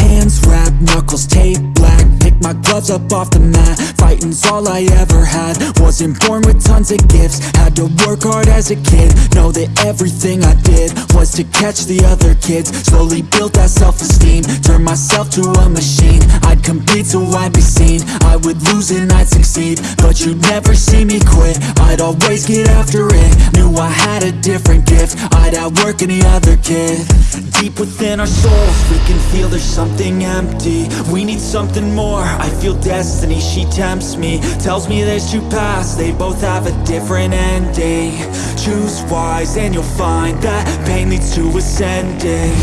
Hands wrapped, knuckles taped black My gloves up off the mat. Fighting's all I ever had. Wasn't born with tons of gifts. Had to work hard as a kid. Know that everything I did Was to catch the other kids. Slowly built that self-esteem. Turned myself to a machine. I'd compete so I'd be seen. I would lose and I'd succeed. But you'd never see me quit. I'd always get after it. Knew I had a different gift. I'd outwork any other kid. Deep within our souls We can feel there's something empty. We need something more I feel destiny, she tempts me Tells me there's two paths They both have a different ending. Choose wise and you'll find That pain leads to ascending.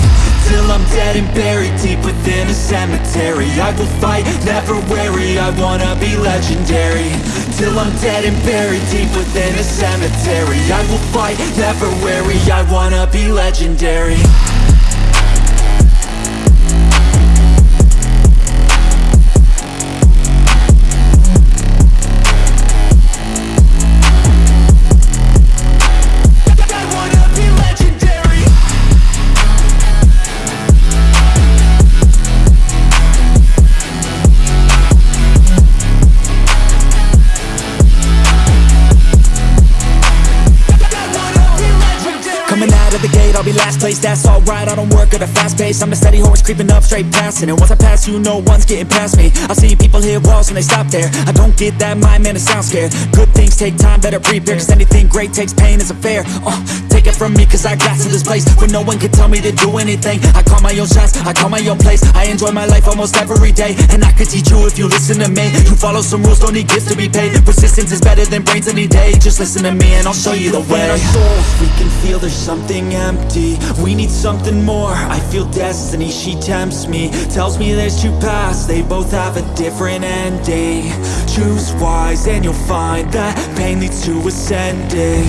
Till I'm dead and buried deep within a cemetery. I will fight, never weary. I wanna be legendary. Till I'm dead and buried deep within a cemetery. I will fight, never weary. I wanna be legendary Bobby. Last place, that's alright I don't work at a fast pace, I'm a steady horse creeping up straight past it. And once I pass you, no one's getting past me. I see people hit walls and they stop there. I don't get that mind, man, it sounds scared. Good things take time, better prepare Cause anything great takes pain, it's a fair. Uh, Take it from me, cause I got to this place Where no one can tell me to do anything. I call my own shots, I call my own place. I enjoy my life almost every day. And I could teach you if you listen to me. You follow some rules, don't need gifts to be paid. Persistence is better than brains any day. Just listen to me and I'll show you the way. Our souls, we can feel there's something empty We need something more, I feel destiny, she tempts me Tells me there's two paths, they both have a different ending. Choose wise and you'll find that pain leads to ascending.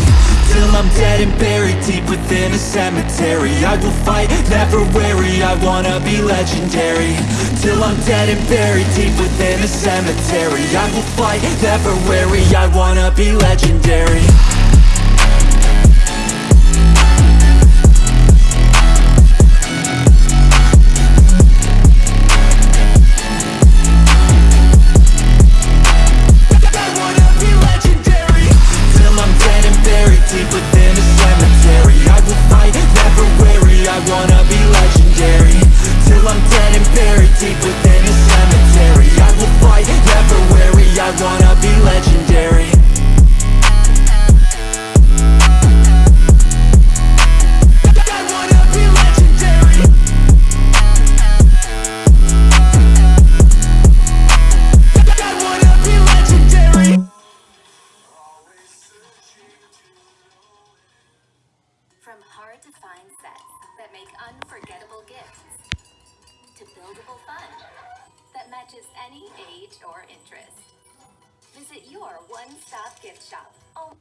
Till I'm dead and buried deep within a cemetery. I will fight, never weary, I wanna be legendary. Till I'm dead and buried deep within a cemetery. I will fight, never weary, I wanna be legendary From hard to find sets that make unforgettable gifts to buildable fun that matches any age or interest. Visit your one stop gift shop. Oh.